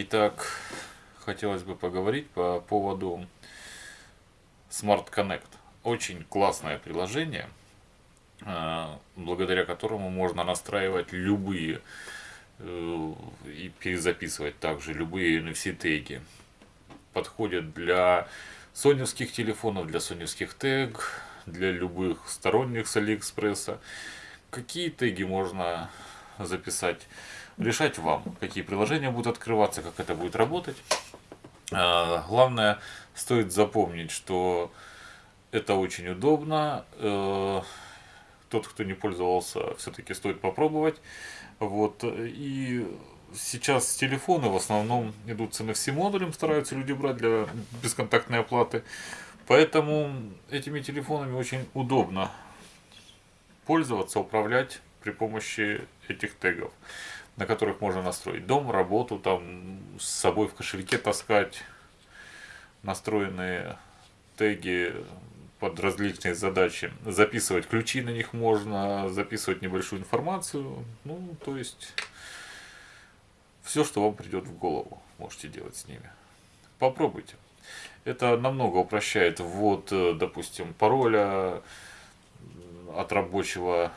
Итак, хотелось бы поговорить по поводу Smart Connect. Очень классное приложение, а, благодаря которому можно настраивать любые э, и перезаписывать также любые NFC теги. Подходят для соневских телефонов, для соневских тег, для любых сторонних с Алиэкспресса. Какие теги можно записать? Решать вам, какие приложения будут открываться, как это будет работать. А, главное, стоит запомнить, что это очень удобно. Э, тот, кто не пользовался, все-таки стоит попробовать. Вот. И сейчас телефоны в основном идут с NFC модулем, стараются люди брать для бесконтактной оплаты. Поэтому этими телефонами очень удобно пользоваться, управлять при помощи этих тегов на которых можно настроить дом, работу, там с собой в кошельке таскать, настроенные теги под различные задачи. Записывать ключи на них можно, записывать небольшую информацию. Ну, то есть, все, что вам придет в голову, можете делать с ними. Попробуйте. Это намного упрощает ввод, допустим, пароля от рабочего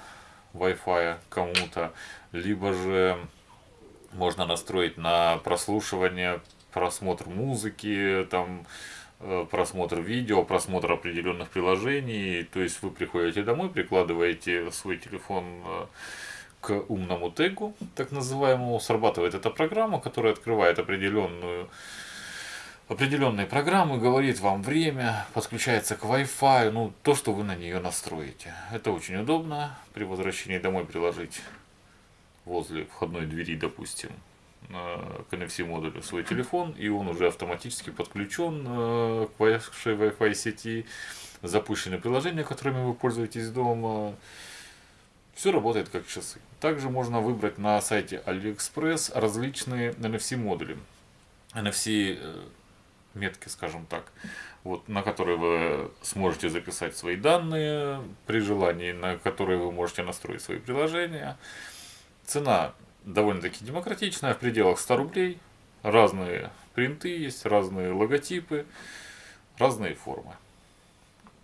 Wi-Fi кому-то, либо же можно настроить на прослушивание, просмотр музыки, там э, просмотр видео, просмотр определенных приложений. То есть вы приходите домой, прикладываете свой телефон э, к умному тегу, так называемому, срабатывает эта программа, которая открывает определенную определенные программы, говорит вам время, подключается к Wi-Fi, ну, то, что вы на нее настроите. Это очень удобно при возвращении домой приложить возле входной двери, допустим, к NFC модулю свой телефон, и он уже автоматически подключен э, к вашей Wi-Fi сети, запущены приложения, которыми вы пользуетесь дома. Все работает как часы. Также можно выбрать на сайте AliExpress различные NFC модули. NFC э, метки, скажем так, вот, на которые вы сможете записать свои данные при желании, на которые вы можете настроить свои приложения. Цена довольно-таки демократичная, в пределах 100 рублей. Разные принты есть, разные логотипы, разные формы.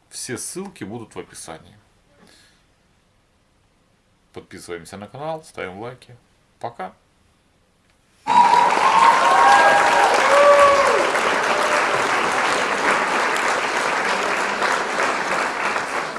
Все ссылки будут в описании. Подписываемся на канал, ставим лайки. Пока!